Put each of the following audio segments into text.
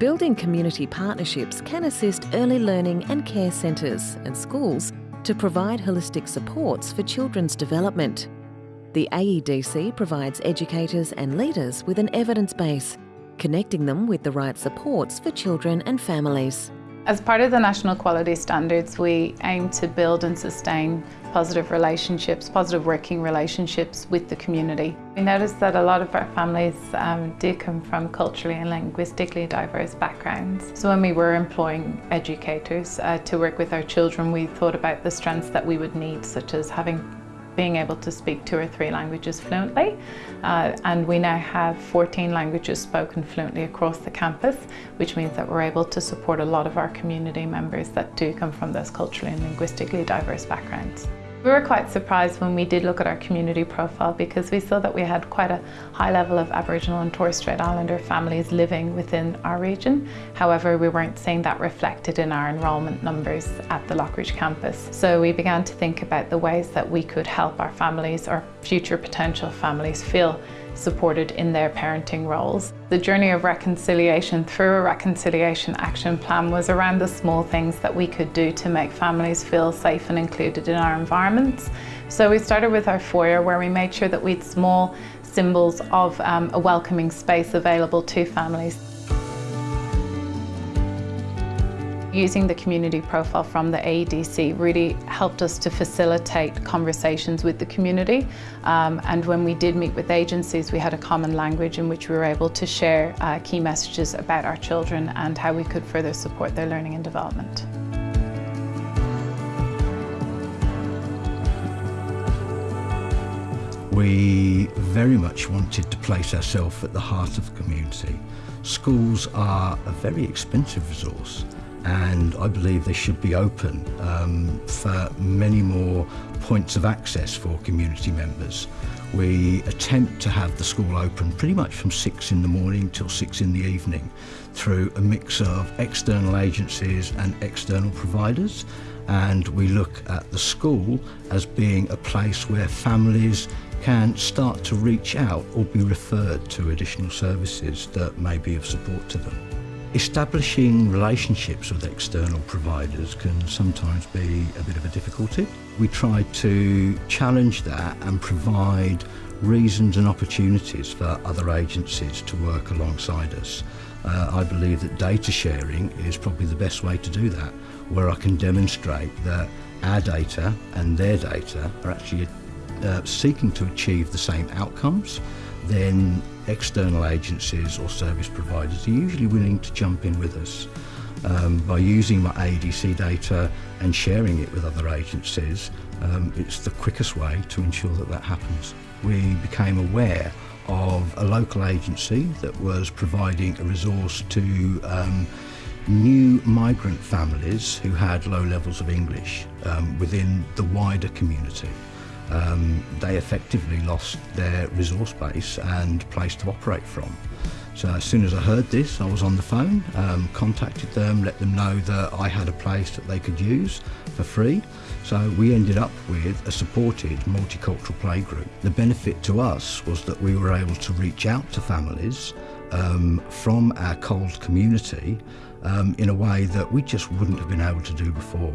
Building community partnerships can assist early learning and care centres and schools to provide holistic supports for children's development. The AEDC provides educators and leaders with an evidence base, connecting them with the right supports for children and families. As part of the National Quality Standards, we aim to build and sustain positive relationships, positive working relationships with the community. We noticed that a lot of our families um, do come from culturally and linguistically diverse backgrounds. So when we were employing educators uh, to work with our children, we thought about the strengths that we would need, such as having being able to speak two or three languages fluently. Uh, and we now have 14 languages spoken fluently across the campus, which means that we're able to support a lot of our community members that do come from those culturally and linguistically diverse backgrounds. We were quite surprised when we did look at our community profile because we saw that we had quite a high level of Aboriginal and Torres Strait Islander families living within our region. However, we weren't seeing that reflected in our enrolment numbers at the Lockridge campus. So we began to think about the ways that we could help our families or future potential families feel supported in their parenting roles. The journey of reconciliation through a reconciliation action plan was around the small things that we could do to make families feel safe and included in our environments. So we started with our foyer where we made sure that we had small symbols of um, a welcoming space available to families. Using the community profile from the AEDC really helped us to facilitate conversations with the community um, and when we did meet with agencies we had a common language in which we were able to share uh, key messages about our children and how we could further support their learning and development. We very much wanted to place ourselves at the heart of the community. Schools are a very expensive resource and I believe they should be open um, for many more points of access for community members. We attempt to have the school open pretty much from six in the morning till six in the evening through a mix of external agencies and external providers and we look at the school as being a place where families can start to reach out or be referred to additional services that may be of support to them. Establishing relationships with external providers can sometimes be a bit of a difficulty. We try to challenge that and provide reasons and opportunities for other agencies to work alongside us. Uh, I believe that data sharing is probably the best way to do that, where I can demonstrate that our data and their data are actually uh, seeking to achieve the same outcomes then external agencies or service providers are usually willing to jump in with us. Um, by using my AEDC data and sharing it with other agencies, um, it's the quickest way to ensure that that happens. We became aware of a local agency that was providing a resource to um, new migrant families who had low levels of English um, within the wider community um, they effectively lost their resource base and place to operate from. So as soon as I heard this, I was on the phone, um, contacted them, let them know that I had a place that they could use for free. So we ended up with a supported multicultural playgroup. The benefit to us was that we were able to reach out to families um, from our cold community um, in a way that we just wouldn't have been able to do before.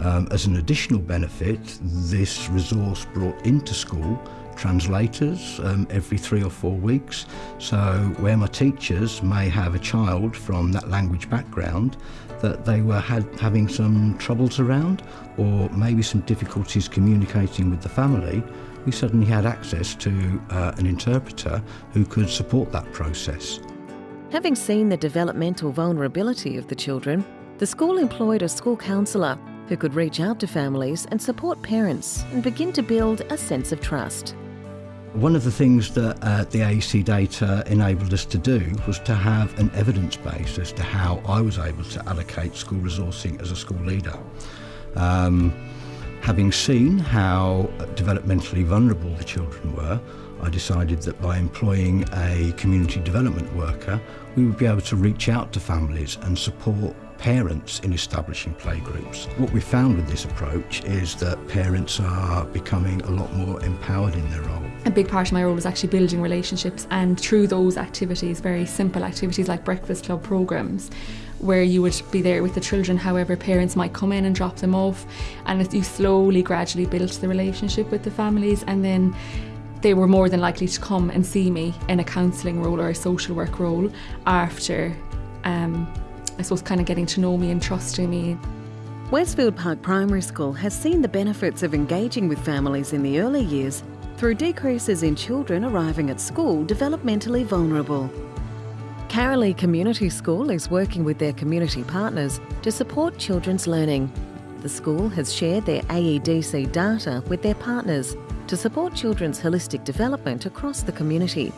Um, as an additional benefit, this resource brought into school translators um, every three or four weeks. So where my teachers may have a child from that language background that they were had, having some troubles around or maybe some difficulties communicating with the family, we suddenly had access to uh, an interpreter who could support that process. Having seen the developmental vulnerability of the children, the school employed a school counsellor who could reach out to families and support parents and begin to build a sense of trust. One of the things that uh, the AEDC data enabled us to do was to have an evidence base as to how I was able to allocate school resourcing as a school leader. Um, having seen how developmentally vulnerable the children were, I decided that by employing a community development worker, we would be able to reach out to families and support parents in establishing playgroups. What we found with this approach is that parents are becoming a lot more empowered in their role. a big part of my role was actually building relationships and through those activities very simple activities like breakfast club programs where you would be there with the children however parents might come in and drop them off and you slowly gradually built the relationship with the families and then they were more than likely to come and see me in a counselling role or a social work role after um, I suppose kind of getting to know me and trusting me. Westfield Park Primary School has seen the benefits of engaging with families in the early years through decreases in children arriving at school developmentally vulnerable. Caralee Community School is working with their community partners to support children's learning. The school has shared their AEDC data with their partners to support children's holistic development across the community.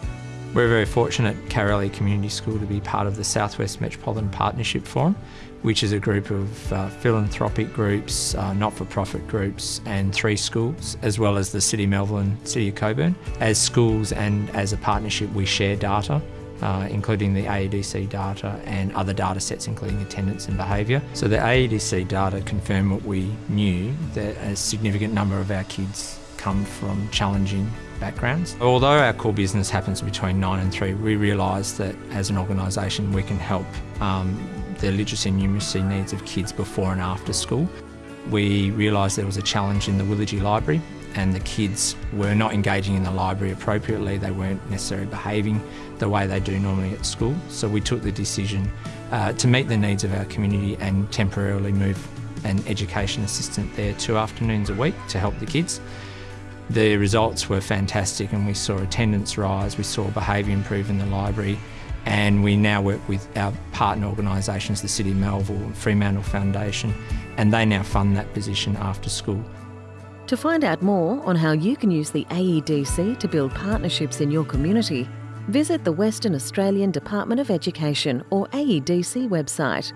We're very fortunate at Community School to be part of the Southwest Metropolitan Partnership Forum, which is a group of uh, philanthropic groups, uh, not-for-profit groups and three schools, as well as the City of Melville, City of Cockburn. As schools and as a partnership we share data uh, including the AEDC data and other data sets including attendance and behaviour. So the AEDC data confirmed what we knew, that a significant number of our kids come from challenging backgrounds. Although our core business happens between 9 and 3, we realise that as an organisation we can help um, the literacy and numeracy needs of kids before and after school. We realised there was a challenge in the Willagee Library and the kids were not engaging in the library appropriately, they weren't necessarily behaving the way they do normally at school. So we took the decision uh, to meet the needs of our community and temporarily move an education assistant there two afternoons a week to help the kids. The results were fantastic and we saw attendance rise, we saw behaviour improve in the library and we now work with our partner organisations, the City of Melville and Fremantle Foundation, and they now fund that position after school. To find out more on how you can use the AEDC to build partnerships in your community, visit the Western Australian Department of Education or AEDC website